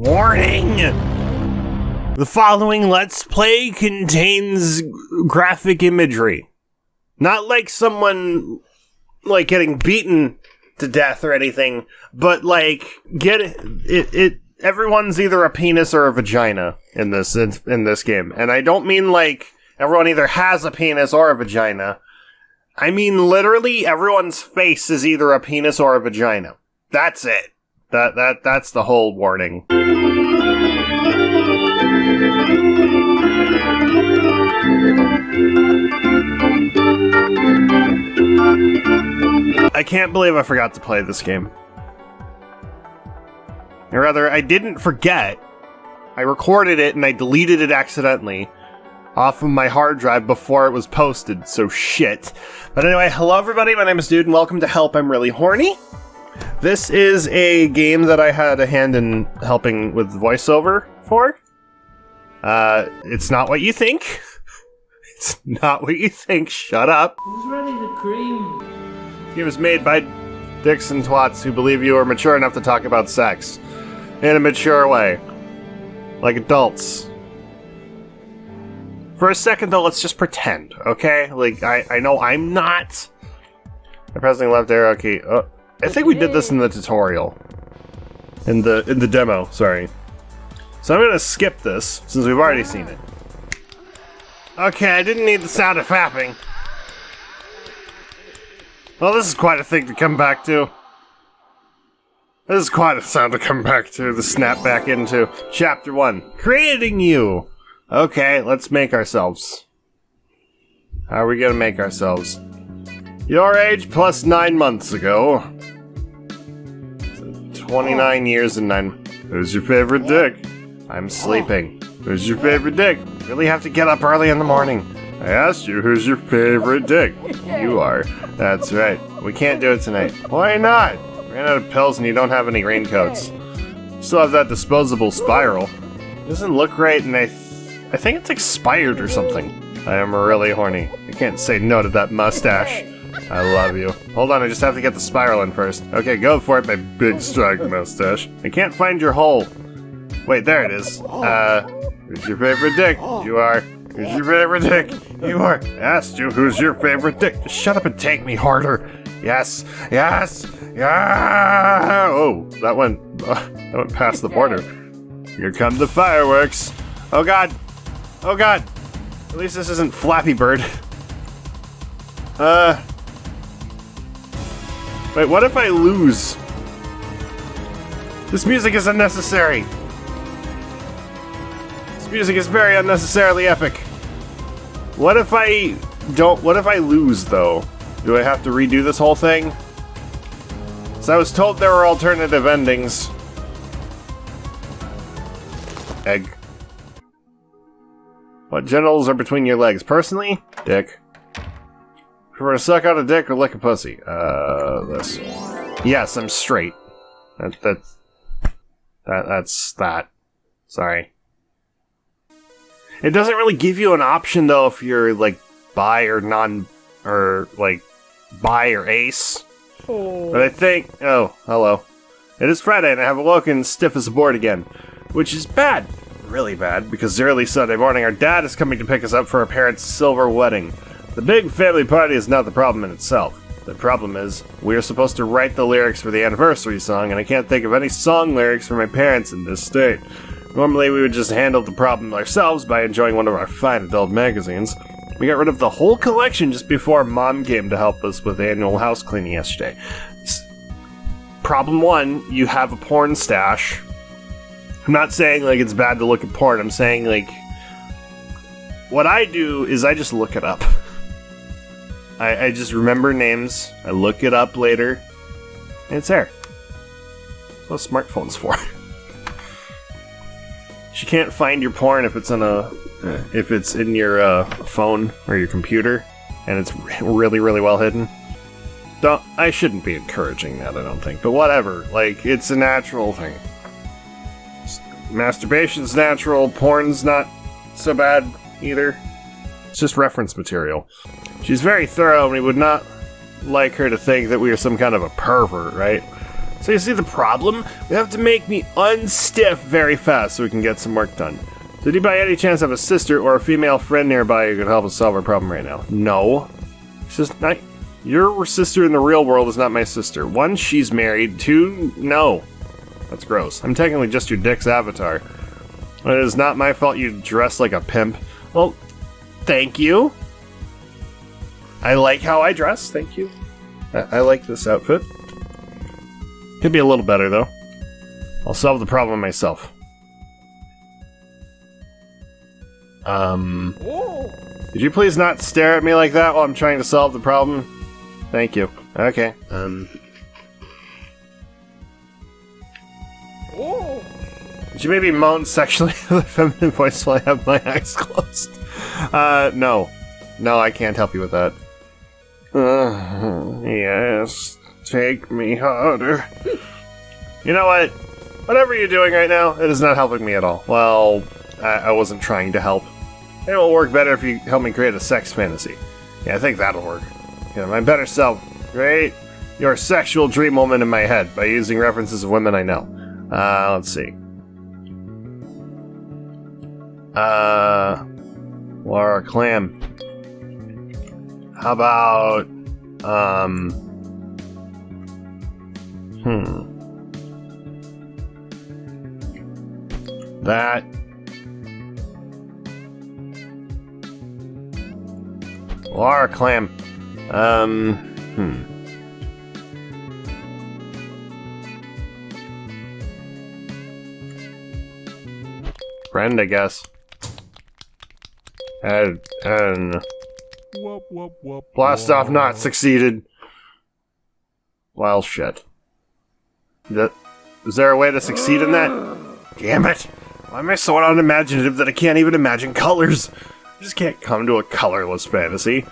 Warning! The following Let's Play contains graphic imagery. Not like someone, like, getting beaten to death or anything, but, like, get it, it, it everyone's either a penis or a vagina in this, in, in this game. And I don't mean, like, everyone either has a penis or a vagina. I mean, literally, everyone's face is either a penis or a vagina. That's it. That that that's the whole warning. I can't believe I forgot to play this game. Or rather, I didn't forget. I recorded it and I deleted it accidentally off of my hard drive before it was posted, so shit. But anyway, hello everybody, my name is Dude, and welcome to Help I'm Really Horny. This is a game that I had a hand in helping with voiceover for. Uh, it's not what you think. It's not what you think. Shut up. Who's ready to cream? It was made by dicks and twats who believe you are mature enough to talk about sex in a mature way, like adults. For a second, though, let's just pretend, okay? Like I, I know I'm not. I'm pressing left arrow key. Oh, I think we did this in the tutorial. In the in the demo, sorry. So I'm gonna skip this, since we've already seen it. Ah. Okay, I didn't need the sound of fapping. Well, this is quite a thing to come back to. This is quite a sound to come back to, the snap back into. Chapter 1. Creating you! Okay, let's make ourselves. How are we gonna make ourselves? Your age plus nine months ago. 29 years and nine. Who's your favorite dick? I'm sleeping. Who's your favorite dick? Really have to get up early in the morning. I asked you who's your favorite dick. You are. That's right. We can't do it tonight. Why not? Ran out of pills and you don't have any raincoats. Still have that disposable spiral. Doesn't look right and I, th I think it's expired or something. I am really horny. I can't say no to that mustache. I love you. Hold on, I just have to get the spiral in first. Okay, go for it, my big strong mustache. I can't find your hole. Wait, there it is. Uh, who's your favorite dick? You are. Who's your favorite dick? You are. I Asked you who's your favorite dick. Just shut up and take me harder. Yes, yes, yeah. Oh, that went, uh, that went past the border. Here come the fireworks. Oh god. Oh god. At least this isn't Flappy Bird. Uh. Wait, what if I lose? This music is unnecessary. This music is very unnecessarily epic. What if I don't, what if I lose though? Do I have to redo this whole thing? So I was told there were alternative endings. Egg. What genitals are between your legs? Personally, dick. Prefer to suck out a dick or lick a pussy? Uh, this. Yes, I'm straight. That, that, that, that's that. Sorry. It doesn't really give you an option though if you're like bi or non, or like bi or ace. But I think, oh, hello. It is Friday and I have awoken stiff as a board again, which is bad. Really bad, because early Sunday morning our dad is coming to pick us up for our parents' silver wedding. The big family party is not the problem in itself. The problem is, we are supposed to write the lyrics for the anniversary song, and I can't think of any song lyrics for my parents in this state. Normally, we would just handle the problem ourselves by enjoying one of our fine adult magazines. We got rid of the whole collection just before Mom came to help us with annual house cleaning yesterday. S- problem one, you have a porn stash. I'm not saying like it's bad to look at porn, I'm saying like what I do is I just look it up. I, I just remember names, I look it up later, and it's there. That's what smartphone's for. She can't find your porn if it's in a if it's in your uh, phone or your computer, and it's really really well hidden. Don't I shouldn't be encouraging that. I don't think, but whatever. Like it's a natural thing. Masturbation's natural. Porn's not so bad either. It's just reference material. She's very thorough, and we would not like her to think that we are some kind of a pervert, right? So you see the problem? We have to make me unstiff very fast so we can get some work done. Did you by any chance have a sister or a female friend nearby who could help us solve our problem right now? No. It's just not. Your sister in the real world is not my sister. One, she's married. Two, no. That's gross. I'm technically just your dick's avatar. It is not my fault you dress like a pimp. Well, thank you. I like how I dress, thank you. I, I like this outfit. Could be a little better, though. I'll solve the problem myself. Um. Could you please not stare at me like that while I'm trying to solve the problem? Thank you. Okay. Um. Could you maybe moan sexually with a feminine voice while I have my eyes closed? Uh, no. No, I can't help you with that. Uh, yes, take me harder. you know what? Whatever you're doing right now, it is not helping me at all. Well, I, I wasn't trying to help. It will work better if you help me create a sex fantasy. Yeah, I think that'll work. Yeah, my better self. Create your sexual dream woman in my head by using references of women I know. Uh, let's see. Uh, Laura Clam. How about, um, hmm. That. Laura Clam. Um, hmm. Friend, I guess. And, and Whoop, whoop, whoop, blast off not succeeded. Well, shit. That, is there a way to succeed in that? Damn it! Why am I so unimaginative that I can't even imagine colors? I just can't come to a colorless fantasy.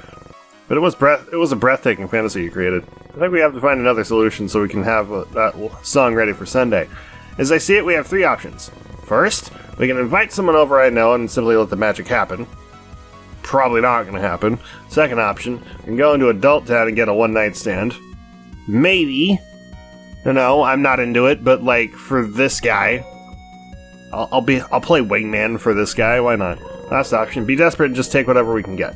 But it was breath. It was a breathtaking fantasy you created. I think we have to find another solution so we can have uh, that song ready for Sunday. As I see it, we have three options. First, we can invite someone over I know and simply let the magic happen. Probably not going to happen. Second option, I can go into Adult Town and get a one night stand. Maybe. No, I'm not into it, but like for this guy, I'll, I'll be I'll play wingman for this guy. Why not? Last option, be desperate and just take whatever we can get.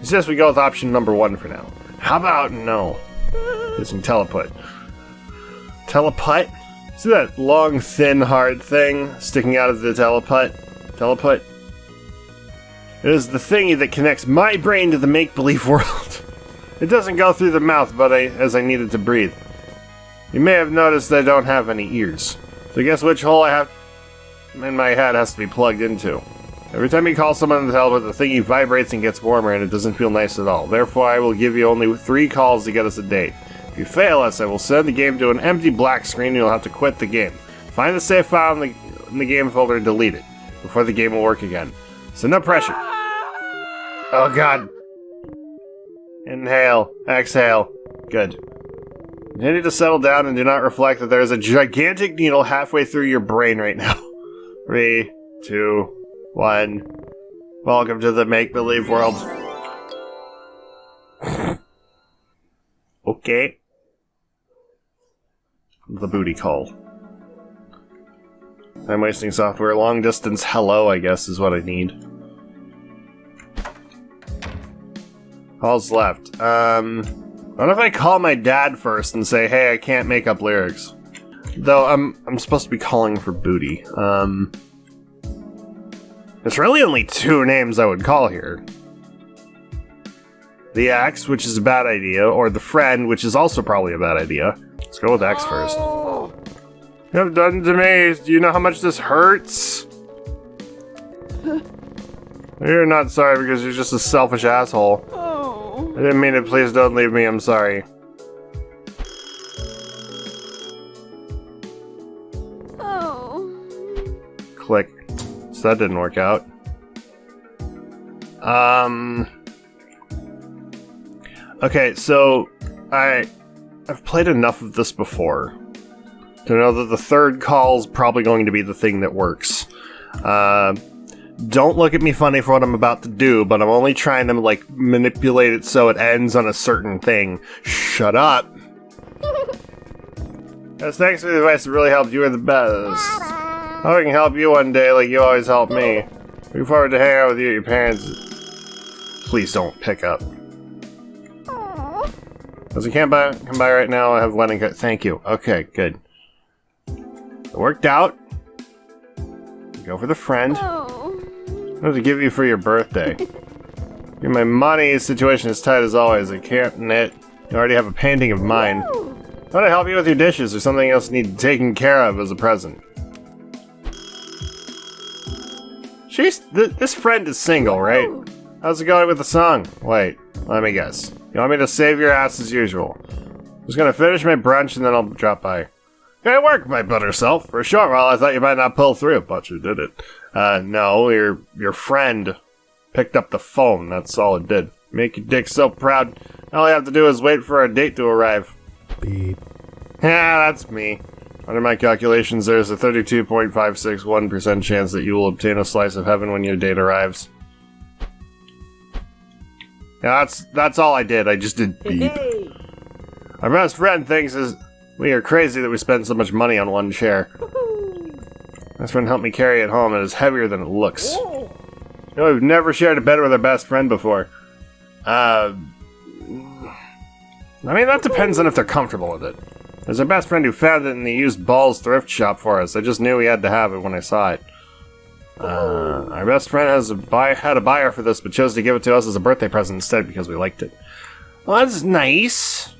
He says we go with option number one for now. How about no? Using teleput. Teleput? See that long, thin, hard thing sticking out of the teleput? Teleput? It is the thingy that connects my brain to the make-believe world. it doesn't go through the mouth, but I, as I need it to breathe. You may have noticed I don't have any ears. So guess which hole I have in my head has to be plugged into. Every time you call someone on the telephone, the thingy vibrates and gets warmer, and it doesn't feel nice at all. Therefore, I will give you only three calls to get us a date. If you fail us, I will send the game to an empty black screen and you'll have to quit the game. Find the save file in the, in the game folder and delete it before the game will work again. So no pressure. Oh god. Inhale. Exhale. Good. Continue to settle down and do not reflect that there is a gigantic needle halfway through your brain right now. Three, two, one. Welcome to the make believe world. okay. The booty call. I'm wasting software. Long distance hello, I guess, is what I need. Calls left. Um, what if I call my dad first and say, "Hey, I can't make up lyrics." Though I'm I'm supposed to be calling for booty. Um, there's really only two names I would call here. The X, which is a bad idea, or the friend, which is also probably a bad idea. Let's go with X first. You have done to me. Do you know how much this hurts? You're not sorry because you're just a selfish asshole. I didn't mean it. Please don't leave me. I'm sorry. Oh. Click. So that didn't work out. Um. Okay, so I I've played enough of this before to know that the third call is probably going to be the thing that works. Uh, don't look at me funny for what I'm about to do, but I'm only trying to like manipulate it so it ends on a certain thing. Shut up. Yes, thanks for the advice. It really helped. You are the best. Hope I can help you one day like you always help me. Looking forward to hanging out with you your parents. Please don't pick up. As I can't buy, come by right now, I have wedding cut. Thank you. Okay, good. It worked out. Go for the friend. Oh. What to give you for your birthday? My money situation is tight as always. I can't knit. You already have a painting of mine. I want to help you with your dishes or something else you need taken care of as a present. She's th this friend is single, right? How's it going with the song? Wait, let me guess. You want me to save your ass as usual? I'm Just gonna finish my brunch and then I'll drop by. Good work, my better self. For a short while, I thought you might not pull through, but you did it. Uh, no, your your friend picked up the phone. That's all it did. Make your dick so proud. All you have to do is wait for a date to arrive. Beep. Yeah, that's me. Under my calculations, there's a 32.561% chance that you will obtain a slice of heaven when your date arrives. Yeah, that's that's all I did. I just did beep. Hey! My best friend thinks is we are crazy that we spend so much money on one chair. Best friend helped me carry it home. and It is heavier than it looks. You know, we've never shared a bed with our best friend before. Uh, I mean, that depends on if they're comfortable with it. There's our best friend who found it in the used balls thrift shop for us. I just knew we had to have it when I saw it. Uh, our best friend has a buy had a buyer for this, but chose to give it to us as a birthday present instead because we liked it. Well, that's nice.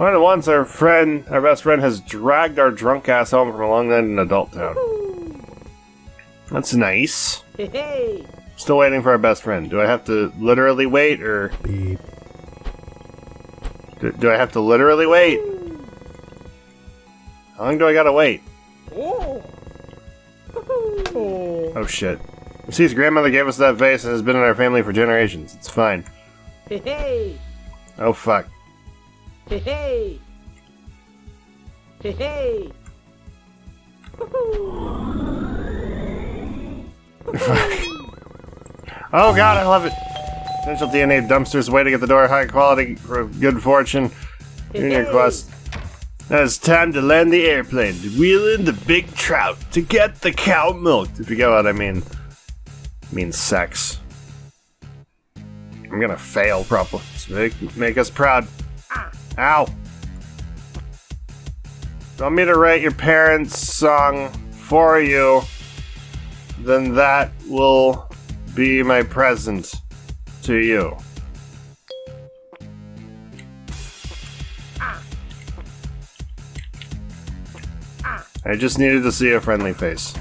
More than once, our friend, our best friend, has dragged our drunk ass home from a long night in Adult Town. That's nice. Hey! Still waiting for our best friend. Do I have to literally wait, or Beep. do, do I have to literally wait? How long do I gotta wait? Oh! Oh shit. You see, his grandmother gave us that vase and has been in our family for generations. It's fine. Hey! Oh fuck. Hey! Hey! Oh god, I love it. Potential DNA dumpsters waiting at the door, high quality for good fortune. Junior quest. Now it's time to land the airplane to wheel in the big trout to get the cow milked. If you get what I mean. I mean sex. I'm gonna fail probably. So make, make us proud. Ow. Want me to write your parents' song for you? Then that will be my present to you. I just needed to see a friendly face.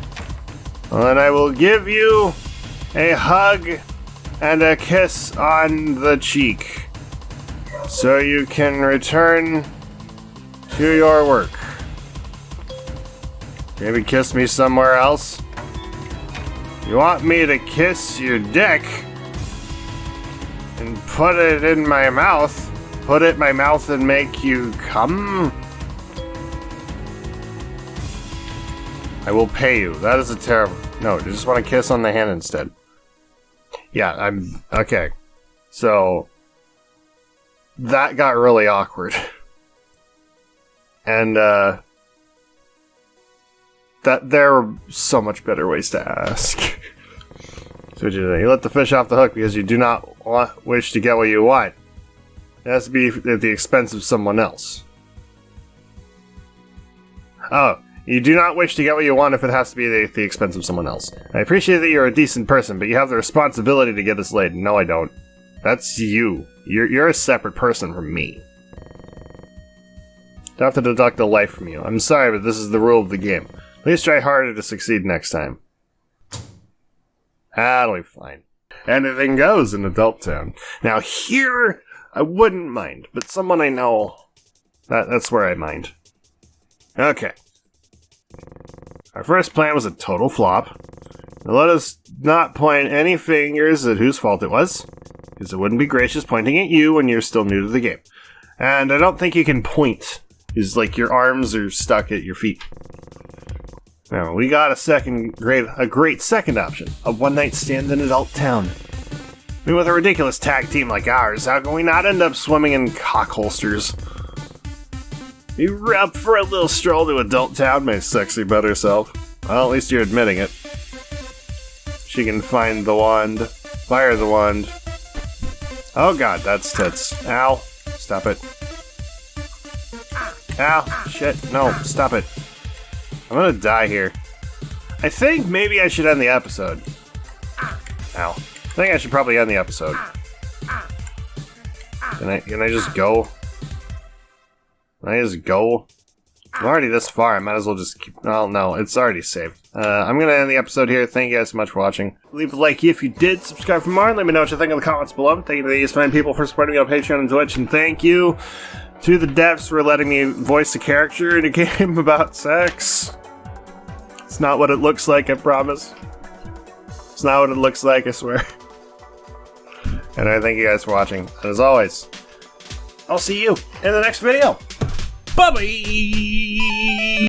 Well, then I will give you a hug and a kiss on the cheek so you can return to your work. Maybe kiss me somewhere else? You want me to kiss your dick and put it in my mouth? Put it in my mouth and make you come? I will pay you. That is a terrible. No, I just want to kiss on the hand instead. Yeah, I'm. Okay. So. That got really awkward. And, uh. That there are so much better ways to ask. so what you do? You let the fish off the hook because you do not want, wish to get what you want. It has to be at the expense of someone else. Oh, you do not wish to get what you want if it has to be at the expense of someone else. I appreciate that you're a decent person, but you have the responsibility to get us laid. No, I don't. That's you. You're, you're a separate person from me. Don't have to deduct a life from you. I'm sorry, but this is the rule of the game. Please try harder to succeed next time. That'll be fine. Anything goes in Adult Town. Now here, I wouldn't mind, but someone I know, that, that's where I mind. Okay. Our first plan was a total flop. Now let us not point any fingers at whose fault it was, because it wouldn't be gracious pointing at you when you're still new to the game. And I don't think you can point, because like your arms are stuck at your feet. Now we got a second great, a great second option: a one-night stand in Adult Town. I mean, with a ridiculous tag team like ours, how can we not end up swimming in cock holsters? You up for a little stroll to Adult Town, my sexy better self? Well, at least you're admitting it. She can find the wand, fire the wand. Oh god, that's tits. Ow. Stop it. Ow. Shit. No, stop it. I'm gonna die here. I think maybe I should end the episode. Ow. I think I should probably end the episode. Can I, can I just go? Can I just go? I'm already this far, I might as well just keep... Oh, no, it's already saved. Uh, I'm gonna end the episode here. Thank you guys so much for watching. Leave a like if you did, subscribe for more, let me know what you think in the comments below. Thank you to these fine people for supporting me on Patreon and Twitch, and thank you to the devs for letting me voice a character in a game about sex. It's not what it looks like, I promise. It's not what it looks like, I swear. And I thank you guys for watching. And as always, I'll see you in the next video. Bye bye!